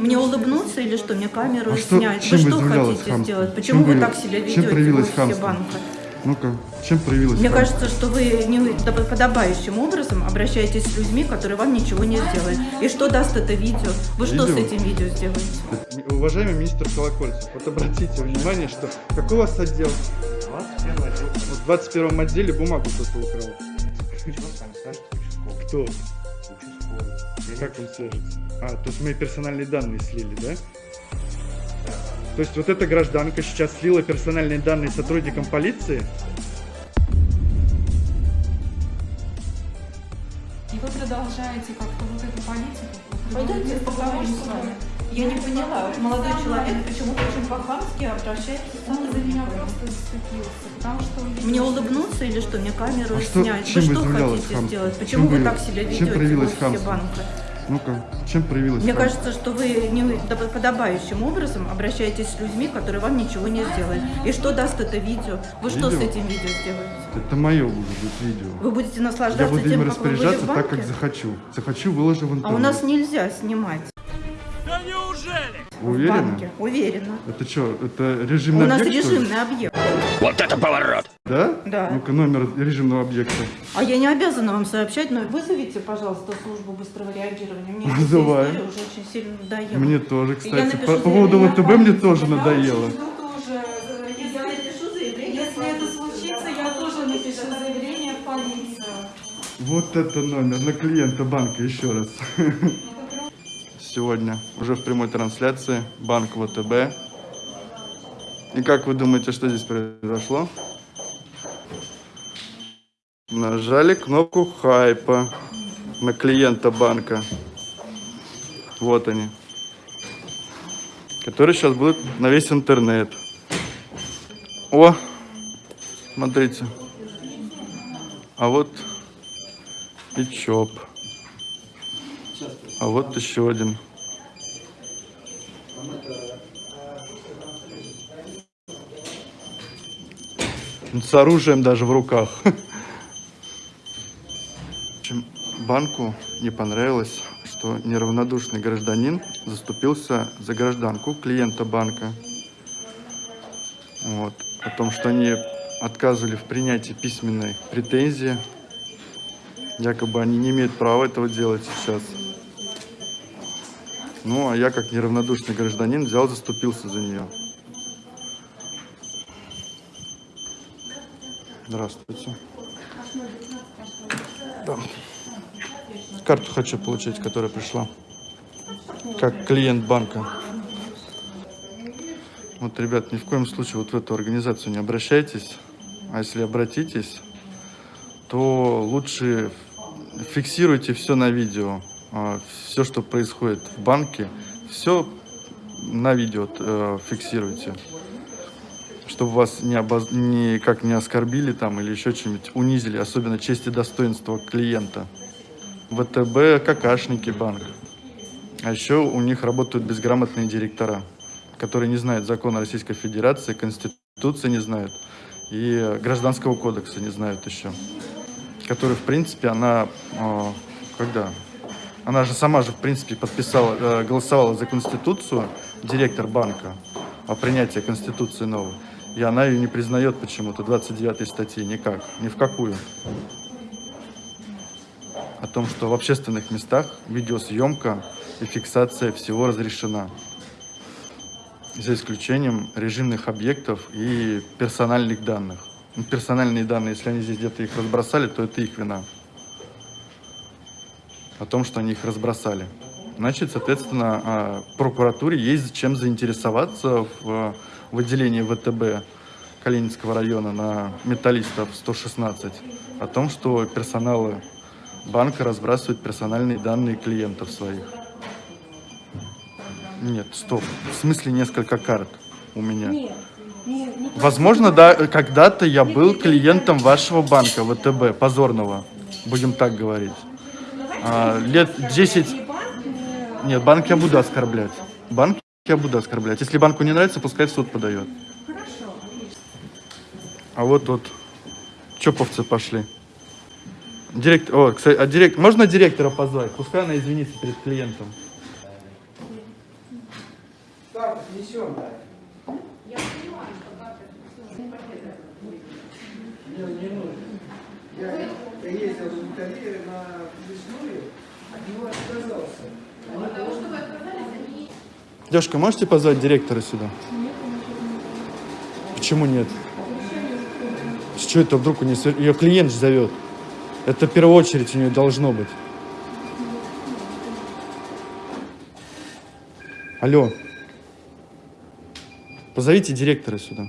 Мне улыбнуться или что? Мне камеру А что- снять? чем вы что хотите хамство? сделать? Чем Почему вы вы- так себя чем ведете в проявилось хамство? банка? Ну-ка, чем проявилось? Мне хамство? кажется, что вы не подобающим образом обращаетесь с людьми, которые вам ничего не сделали. И что даст это видео? Вы что с Видео? этим видео сделаете? Уважаемый министр Колокольцев, вот обратите внимание, что какой у вас отдел? 21 отдел. Вот в 21 отделе бумагу кто-то украл. Участковый? Кто? Как он свяжется? А, то есть мои персональные данные слили, да? То есть вот эта гражданка сейчас слила персональные данные сотрудникам полиции? И вы продолжаете как-то вот эту политику. вы Пойдемте приводите к поговорим тому, с что вами. Я не поняла, вот молодой человек почему-то очень по-хамски обращается. Он за меня просто потому что он Мне улыбнуться или что? Мне камеру А что- снять? чем вы что хотите хамство? сделать? Чем Почему вы вы- так себя чем ведете проявилось офисе хамство? банка? Ну-ка, чем проявилось Мне хамство? кажется, что вы не подобающим образом обращаетесь с людьми, которые вам ничего не сделали. И что даст это видео? Вы что с Видео? этим видео сделаете? Это мое будет видео. Вы будете Я наслаждаться буду тем, им распоряжаться так, как захочу. Захочу, выложу в А интернет. у нас нельзя снимать Вы в банке. Уверена. Это что, это У режимный нас объект, что ли? режимный объект. Да? Да. Ну-ка, номер режимного объекта. А я не обязана вам сообщать, но вызовите, пожалуйста, службу быстрого реагирования. Мне Вызываю. уже очень сильно надоела. Мне тоже, кстати. напишу По, по поводу ВТБ мне тоже Я надоело. очень жду тоже, Я напишу заявление. Если это случится, я тоже напишу заявление в полицию. Вот это номер на клиента банка еще раз. Сегодня уже в прямой трансляции банк ВТБ. И как вы думаете, что здесь произошло? Нажали кнопку хайпа на клиента банка. Вот они. Которые сейчас будут на весь интернет. О, смотрите. А вот и ЧОП. А вот еще один. С оружием даже в руках. Банку не понравилось, что неравнодушный гражданин заступился за гражданку клиента банка. Вот. О том, что они отказывали в принятии письменной претензии. Якобы они не имеют права этого делать сейчас. Ну, а я, как неравнодушный гражданин, взял, заступился за нее. Здравствуйте. Да. Карту хочу получить, которая пришла. Как клиент банка. Вот, ребят, ни в коем случае вот в эту организацию не обращайтесь. А если обратитесь, то лучше фиксируйте все на видео. Все, что происходит в банке, все на видео э, фиксируйте. Чтобы вас не обоз... никак не оскорбили там или еще чем-нибудь унизили, особенно честь и достоинство клиента. ВТБ, какашники банк. А еще у них работают безграмотные директора, которые не знают закона Российской Федерации, Конституции не знают и Гражданского кодекса не знают еще. Который, в принципе, она... э, когда? Она же сама же, в принципе, подписала, э, голосовала за Конституцию, директор банка, о принятии Конституции новой. И она ее не признает почему-то, 29 статьи, никак, ни в какую. О том, что в общественных местах видеосъемка и фиксация всего разрешена. За исключением режимных объектов и персональных данных. Ну, персональные данные, если они здесь где-то их разбросали, то это их вина. О том, что они их разбросали. Значит, соответственно, а, прокуратуре есть чем заинтересоваться в, в отделении ВТБ Калининского района на металлистов 116 о том, что персоналы банка разбрасывают персональные данные клиентов своих. Нет, стоп. В смысле несколько карт у меня? Нет, нет, не Возможно, да, когда-то я был клиентом вашего банка ВТБ, позорного, будем так говорить. А, лет 10... И банк, э, Нет, банк я буду оскорблять. Банк я буду оскорблять. Если банку не нравится, пускай в суд подает. Хорошо. А вот тут чоповцы пошли. Директор, о, кстати, а директ, можно директора позвать? Пускай она извинится перед клиентом. Так, несем, да. Не, не нужно. Я, я ездил в Италию на лесную, от него отказался. Девушка, можете позвать директора сюда? Почему нет? С чего это вдруг у нее... Ее клиент же зовет. Это в первую очередь у нее должно быть. Алло. Позовите директора сюда.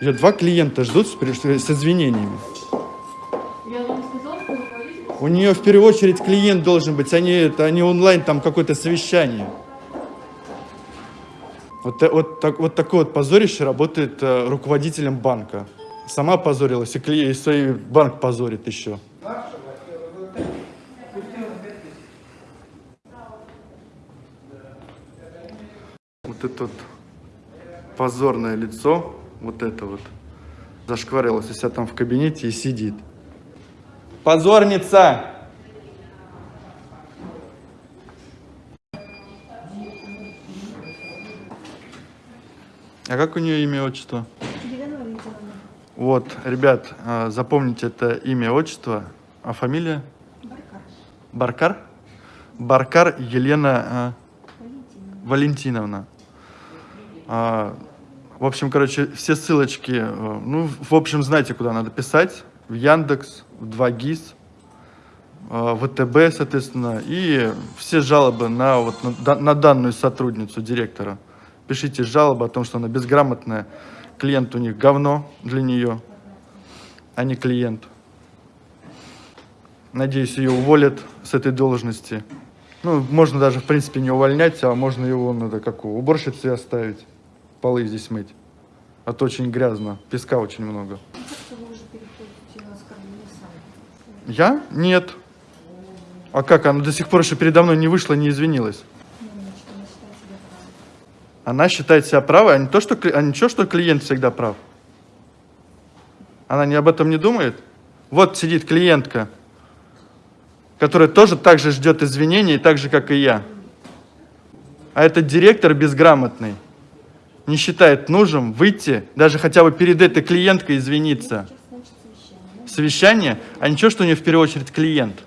Ее два клиента ждут с, с извинениями. У нее в первую очередь клиент должен быть, они, это, они онлайн, там какое-то совещание. Вот, та- вот, так, вот такое вот позорище работает э, руководителем банка. Сама позорилась, и, кли- и свой банк позорит еще. Вот это вот позорное лицо, вот это вот, зашкварилось у себя там в кабинете и сидит. Позорница! А как у нее имя и отчество? Вот, ребят, а, запомните это имя, отчество, а фамилия? Баркар. Баркар Елена а, Валентиновна. А, в общем, короче, все ссылочки, э, ну, в общем, знаете, куда надо писать. В Яндекс, в 2GIS, э, ВТБ, соответственно, и все жалобы на, вот, на, на данную сотрудницу директора. Пишите жалобы о том, что она безграмотная, клиент у них говно для нее, а не клиент. Надеюсь, ее уволят с этой должности. Ну, можно даже, в принципе, не увольнять, а можно его, надо как у уборщицы оставить, полы здесь мыть. А то очень грязно, песка очень много. Я? Нет. А как? Она до сих пор еще передо мной не вышла, не извинилась. Она считает себя правой, а не то, что, а ничего, что клиент всегда прав. Она не об этом не думает? Вот сидит клиентка, которая тоже так же ждет извинений, так же, как и я. А этот директор безграмотный не считает нужным выйти, даже хотя бы перед этой клиенткой извиниться. Совещание? А ничего, что у нее в первую очередь клиент,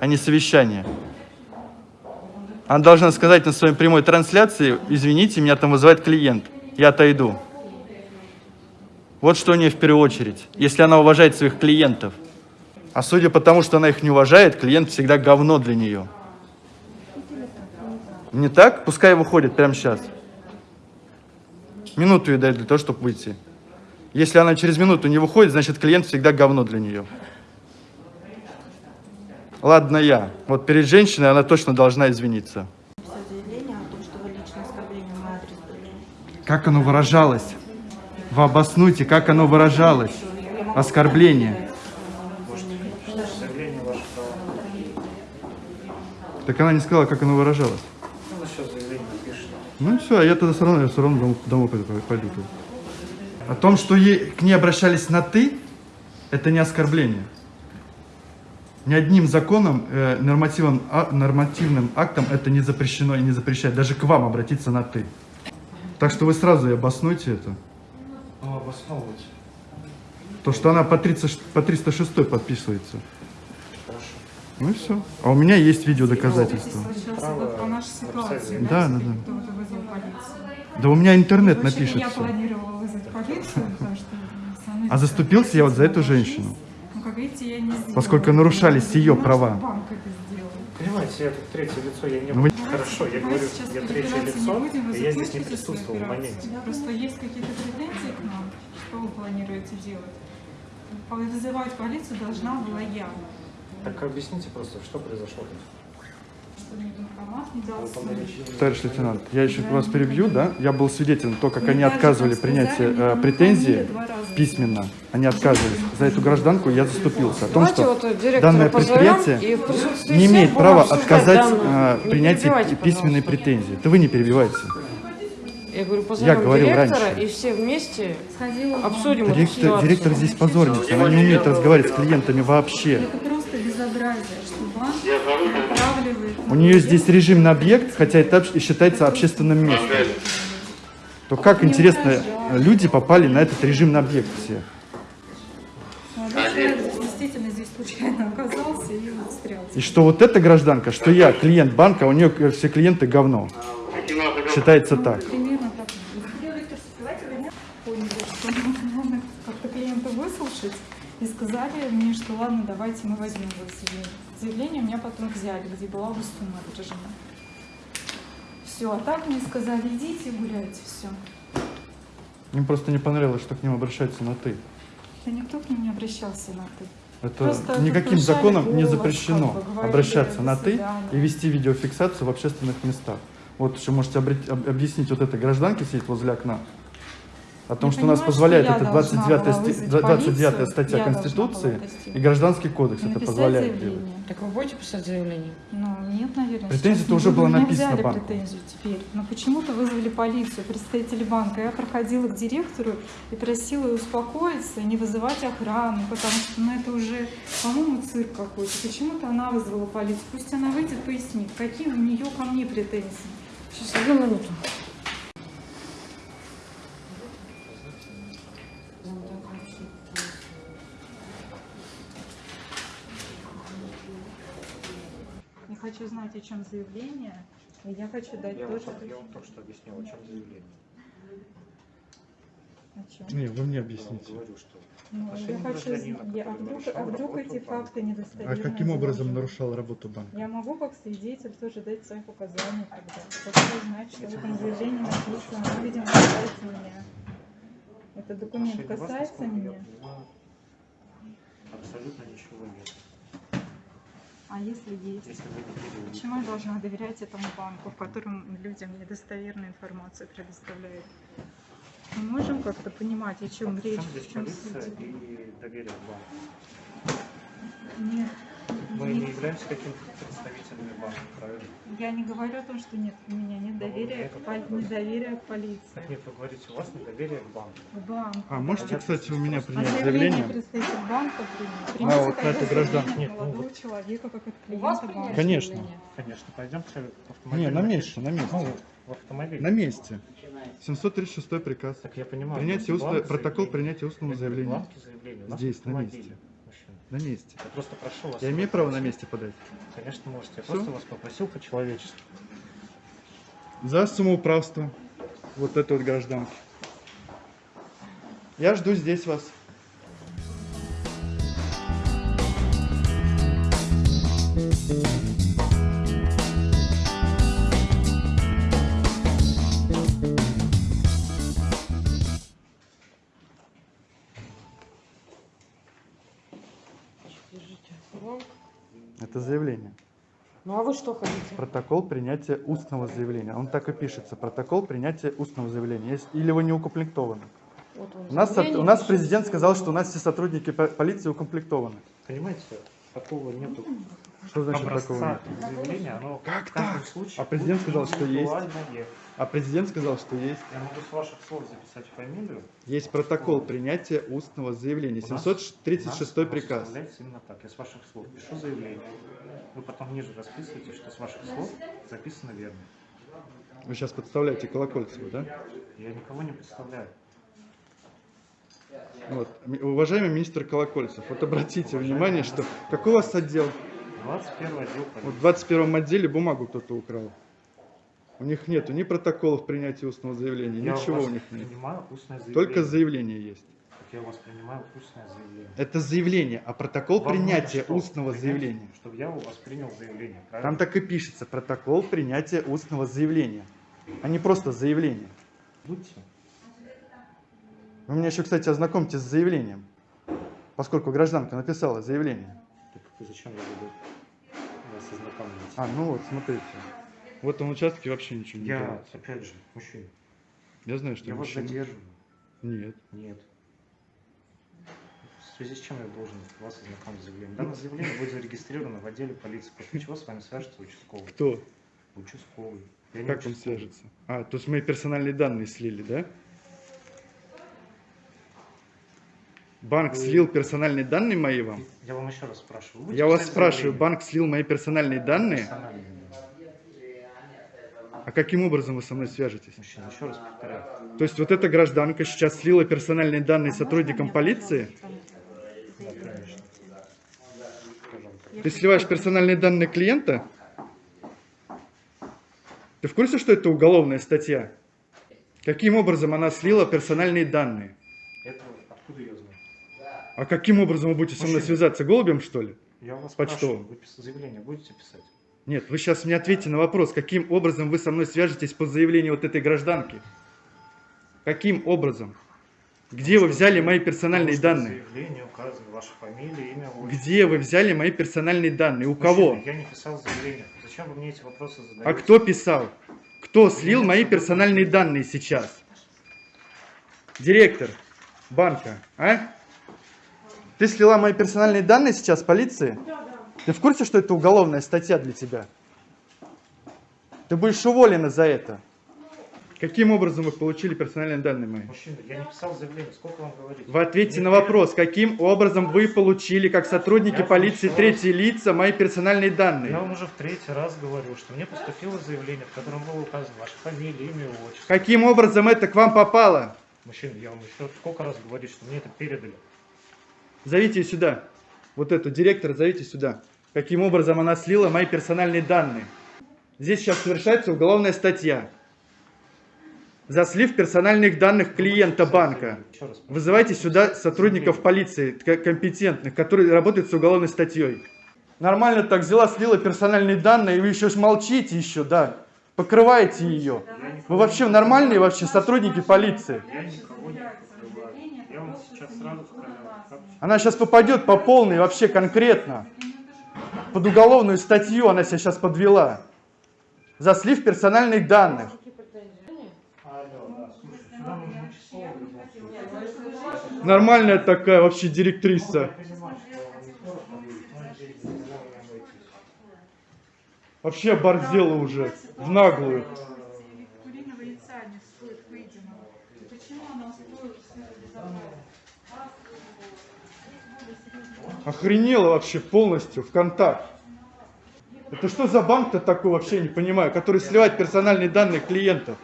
а не совещание. Она должна сказать на своей прямой трансляции, извините, меня там вызывает клиент, я отойду. Вот что у нее в первую очередь, если она уважает своих клиентов. А судя по тому, что она их не уважает, клиент всегда говно для нее. Не так? Пускай выходит прямо сейчас. Минуту ей дать для того, чтобы выйти. Если она через минуту не выходит, значит клиент всегда говно для нее. Ладно я. Вот перед женщиной она точно должна извиниться. Все. Как оно выражалось? Вы обоснуйте, как оно выражалось. Оскорбление. Так она не сказала, как оно выражалось. Ну, сейчас заявление напишет. Ну все, а я тогда все равно, я все равно дом- домой пойду. О том, что ей, к ней обращались на «ты», это не оскорбление. Ни одним законом, э, нормативным, а- нормативным актом это не запрещено и не запрещает даже к вам обратиться на «ты». Так что вы сразу и обоснуйте это. Ну, обосновывать. То, что она по, 30, по 306 подписывается. Хорошо. Ну и все. А у меня есть видеодоказательства. Сейчас Право вот по нашей ситуации, Да, да, да. Да у меня интернет Вообще, напишет я все. планировала вызвать полицию, потому что А заступился я вот за эту женщину. Ну, как видите, я не сделала. Поскольку нарушались ее права. Понимаете, я тут третье лицо, я не Ну, Хорошо, я говорю, сейчас я третье лицо, будем, и я здесь не присутствовал в моменте. Просто есть какие-то претензии к нам, что вы планируете делать? Вызывать полицию должна была я. Так объясните просто, что произошло тут. Товарищ лейтенант, я еще вас перебью, да? Я был свидетелем то, как они отказывали сказали, э, раза. письменно. Они отказывались. За эту гражданку я заступился. О том, что данное предприятие не имеет права отказать данную- э, принятии письменной претензии. Это вы не перебивайте. Я говорю, позовем говорил директора раньше. и все вместе обсудим эту Директор, ситуацию. директор здесь позорница. Она не умеет разговаривать с клиентами вообще. Безобразие, что банк натравливает... У нее здесь режим на объект, хотя это считается общественным местом. То как, интересно, люди попали на этот режим на объект все? Молодой человек действительно здесь случайно оказался и. И что вот эта гражданка, что я клиент банка, а у нее все клиенты говно. Считается так. Примерно так. Поняли, что надо как-то клиента выслушать и сказали мне, что ладно, давайте мы возьмем его заявление. Заявление у меня потом взяли, где была бы сумма отражена. Все, а так мне сказали, идите гуляйте, все. Им просто не понравилось, что к ним обращаются на «ты». Да никто к ним не обращался на ты. Это Просто никаким законом не голос, запрещено как бы, говорили, обращаться на «До «ты» свидания». и вести видеофиксацию в общественных местах. Вот еще можете обрет- об- объяснить вот этой гражданке сидит возле окна, о том, Я что у нас позволяет это должна 29, была сти- вызвать 29 полицию, статья я должна Конституции и Гражданский кодекс это позволяет делать. заявление. Так вы будете писать заявление? Ну, нет, наверное. Не уже Меня написана взяли банку. претензию теперь. Но почему-то вызвали полицию, представители банка. Я проходила к директору и просила ее успокоиться, и не вызывать охрану, потому что ну, это уже, по-моему, цирк какой-то. Почему-то она вызвала полицию. Пусть она выйдет, пояснит, какие у нее ко мне претензии. Сейчас, одну минуту. Я знать, о чем заявление, и я хочу дать Я, тоже... вот, я вам только что объяснил, о чем заявление. О чем? Не, вы мне Я вам объясните. говорю, что Ну, я хочу я- а вдруг, а вдруг эти банка. факты А недостоверны? каким образом нарушал работу банка? Я могу как свидетель тоже дать свои показания тогда. Хочу знать, что в этом заявлении написано. Ну, видимо, касается меня. Этот документ касается я меня. Абсолютно ничего нет. А если есть? Если. Почему я должна доверять этому банку, в котором людям недостоверную информацию предоставляют? Мы можем как-то понимать, о чем речь, здесь в чем полиция и доверие банку. Нет, Мы не являемся какими-то представителями банка, правильно? Я не говорю о том, что нет, у меня нет Ну, доверия, это к, пол- недоверия к полиции, Так нет, вы говорите, у вас недоверие к банку. к банку. А можете, кстати, у меня А принять заявление заявление? представитель банка. А, вот на тогда эту заявление гражданку. Нет, ну молодого вот. человека, как от У вас клиента банка. принять Конечно. заявление? Конечно, пойдемте в автомобиль. Не, на месте, на месте. Ну, в автомобиль. На месте. 736 приказ. Так я понимаю. Принятие устно- протокол принятия устного заявления. Здесь, на месте. На месте. Я просто прошу вас. Я имею право на месте подать. Конечно, можете. Я Всё? просто вас попросил по-человечески. За самоуправство. Вот этой вот гражданки. Я жду здесь вас. Ну а вы что хотите? Протокол принятия устного заявления. Он так и пишется. Протокол принятия устного заявления. Или вы не укомплектованы. Вот У нас, заявление, у нас президент сказал, что у нас все сотрудники по- полиции укомплектованы. Понимаете, такого нету Что значит такого нет? заявления. Оно Как так? случае А президент сказал, что есть. А президент сказал, что есть. Я могу с ваших слов записать фамилию. Есть протокол принятия устного заявления. У нас- 736 у нас приказ. именно так. Я с ваших слов пишу заявление. Вы потом ниже расписываете, что с ваших слов записано верно. Вы сейчас подставляете Колокольцеву, да? Я никого не представляю. Вот. Уважаемый министр Колокольцев, вот обратите Уважаемый внимание, что какой у вас отдел? 21 отдел Вот в 21 отделе бумагу кто-то украл. У них нету ни протоколов принятия устного заявления, Я ничего вас у них нет. устное заявление. Только заявление есть. Я у вас принимаю устное заявление. Это заявление, а протокол Вам принятия что? устного Принять, заявления. Чтобы я у вас принял заявление, Там правильно? так и пишется, протокол принятия устного заявления, а не просто заявление. Будьте. Вы меня еще, кстати, ознакомьте с заявлением, поскольку гражданка написала заявление. Так зачем я буду вас ознакомливать? А, ну вот, смотрите. В этом участке вообще ничего не я, делается. опять же, мужчина. Я знаю, что Я вас мужчина. задерживаю. Нет. Нет. В связи с чем я должен вас ознакомить с заявлением? Данное заявление будет зарегистрировано в отделе полиции, после чего с вами свяжется участковый. Кто? Участковый. Я Как он свяжется? А, то есть мои персональные данные слили, да? Банк Вы- слил персональные данные мои вам? Я вам еще раз спрашиваю. Вы Я вас спрашиваю, заявление? банк слил мои персональные данные? Персональные. А каким образом вы со мной свяжетесь? Мужчина, еще раз повторяю. То есть вот эта гражданка сейчас слила персональные данные сотрудникам полиции? Ты сливаешь персональные данные клиента? Ты в курсе, что это уголовная статья? Каким образом она слила персональные данные? Это откуда я знаю? А каким образом вы будете со мной Мужчина. связаться? Голубем, что ли? Я вас Почтовым. спрашиваю, вы заявление будете писать? Нет, вы сейчас мне ответьте на вопрос, каким образом вы со мной свяжетесь по заявлению вот этой гражданки? Каким образом? Где вы взяли мои персональные данные? заявлении указано ваша фамилия, имя, отчество. Где вы взяли мои персональные данные? У кого? Я не писал заявление. Зачем вы мне эти вопросы задаете? А кто писал? Кто слил мои персональные данные сейчас? Директор банка, а? Ты слила мои персональные данные сейчас полиции? Ты в курсе, что это уголовная статья для тебя? Ты будешь уволена за это. Каким образом вы получили персональные данные мои? Мужчина, я не писал заявление. Сколько вам говорить? Вы ответьте Мне на вопрос, каким образом вы получили, как сотрудники Я полиции, слышал. третьи лица, мои персональные Я данные? вам уже в третий раз говорю, что мне поступило заявление, в котором было указано ваша фамилия, имя, отчество. Каким образом это к вам попало? Мужчина, я вам еще сколько раз говорю, что мне это передали. Зовите сюда. Вот эту директора зовите сюда. Каким образом она слила мои персональные данные? Здесь сейчас совершается уголовная статья. За слив персональных данных клиента банка. Вызывайте сюда сотрудников полиции, компетентных, которые работают с уголовной статьей. Нормально так взяла, слила персональные данные, и вы еще молчите еще, да. Покрываете ее. Вы вообще нормальные вообще сотрудники полиции? Она сейчас попадет по полной вообще конкретно. Под уголовную статью она себя сейчас подвела. За слив персональных данных. Нормальная такая вообще директриса. Вообще оборзела уже. В наглую. Охренела вообще полностью в контакт. Это что за банк-то такой вообще не понимаю, который сливает персональные данные клиентов?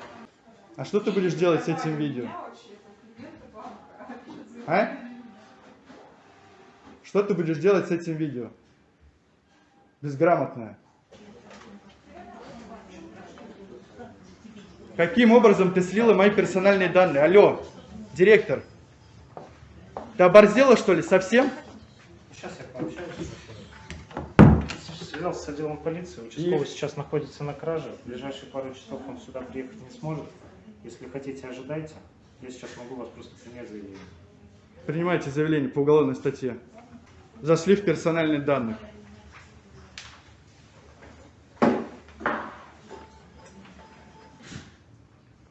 А что ты будешь делать с этим видео? А? Что ты будешь делать с этим видео? Безграмотная. Каким образом ты слила мои персональные данные? Алло, директор. Ты оборзела что ли совсем? Сейчас я пообщаюсь. Связался с отделом полиции. Участковый И? сейчас находится на краже. В ближайшие пару часов он сюда приехать не сможет. Если хотите, ожидайте. Я сейчас могу вас просто принять заявление. Принимайте заявление по уголовной статье. За слив персональных данных.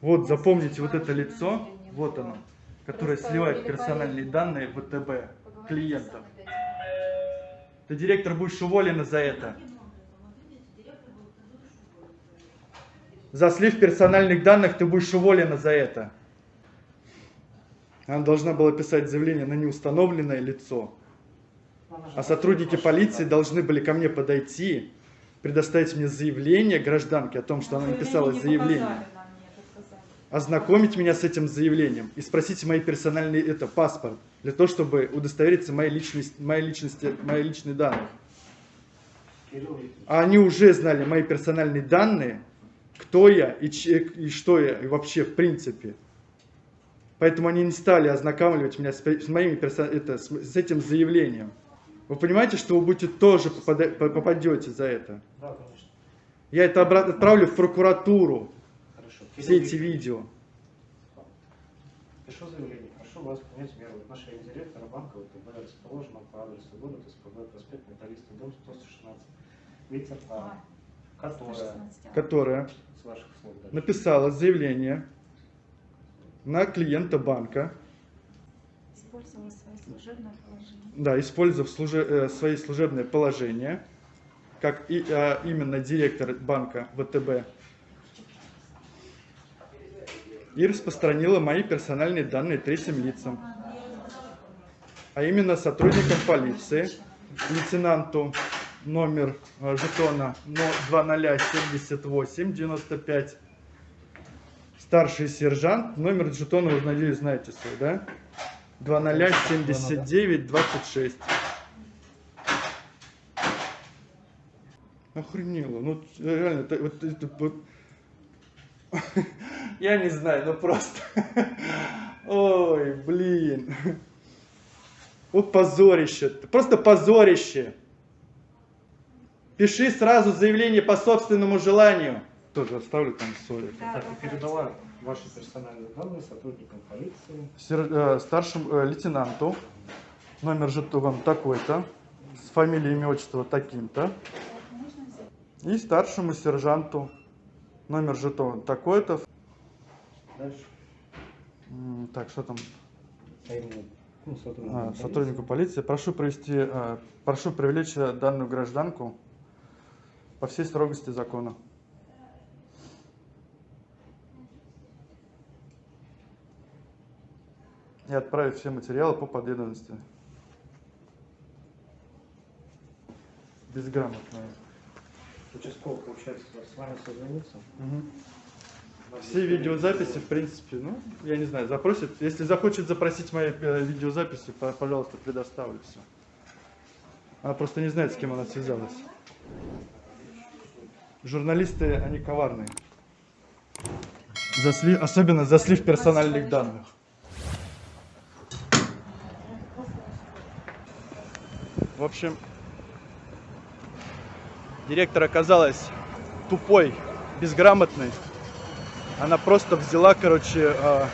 Вот, запомните вот это лицо, вот оно, которое сливает персональные данные ВТБ клиентам. Ты, директор, будешь уволена за это. За слив персональных данных ты будешь уволена за это. Она должна была писать заявление на неустановленное лицо. А сотрудники полиции должны были ко мне подойти, предоставить мне заявление гражданки о том, что она написала заявление, ознакомить меня с этим заявлением и спросить мои персональные, это паспорт, для того, чтобы удостовериться моей личности, моей личности, данные. Кирилл Викторович, А они уже знали мои персональные данные, кто я и, че- и что я, и вообще в принципе. Поэтому они не стали ознакомливать меня с, с моими персо- это, с, с этим заявлением. Вы понимаете, что вы будете тоже попада- по- попадете за это? Да, конечно. Я это обратно отправлю в прокуратуру. Все эти видео. Пишу заявление. Прошу вас принять меры в отношении директора банка ВТБ, расположенного по адресу города СПБ, проспект Металлиста, дом 116, ветер А, которая, которая с ваших слов дальше, написала заявление на клиента банка, Использовала свое служебное положение. да, использовав служе- э, свои служебные положения, как и, а, именно директор банка ВТБ, и распространила мои персональные данные третьим лицам. а именно сотрудникам полиции, лейтенанту номер э, жетона но 2078 95 старший сержант номер жетона вы надеюсь знаете свой да 2079 26 охренело ну реально это, вот, это вот я не знаю ну просто. Ой блин. Вот позорище. Просто позорище. Пиши сразу заявление по собственному желанию. Тоже оставлю там соли. Так, и передала ваши персональные данные сотрудникам полиции. Сер- э, старшему э, лейтенанту. Номер жетона такой-то, с фамилией, имя, отчество таким-то. И старшему сержанту номер жетона такой-то. Дальше. Так, что там? А именно, ну, сотрудникам А, полиции. сотруднику полиции. Прошу провести, э, прошу привлечь э, данную гражданку по всей строгости закона. И отправить все материалы по подведомости. Безграмотная. Участковый, получается, с вами созвонится. Вам Все видеозаписи, в принципе, ну, я не знаю, запросит. Если захочет запросить мои э, видеозаписи, по- пожалуйста, предоставлю все. Она просто не знает, с кем она связалась. Журналисты, они коварные. За слив- особенно за слив персональных данных. В общем, директор оказалась тупой, безграмотной. Она просто взяла, короче, э,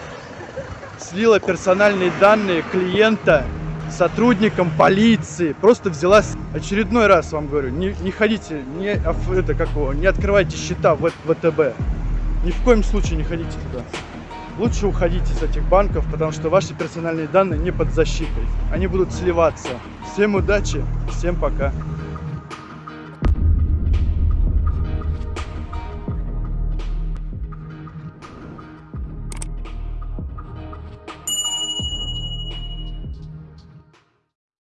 слила персональные данные клиента сотрудникам полиции. Просто взяла очередной раз, вам говорю, не, не ходите, не, это, как его, не открывайте счета в ВТБ. Ни в коем случае не ходите туда. Лучше уходите с этих банков, потому что ваши персональные данные не под защитой. Они будут сливаться. Всем удачи, всем пока.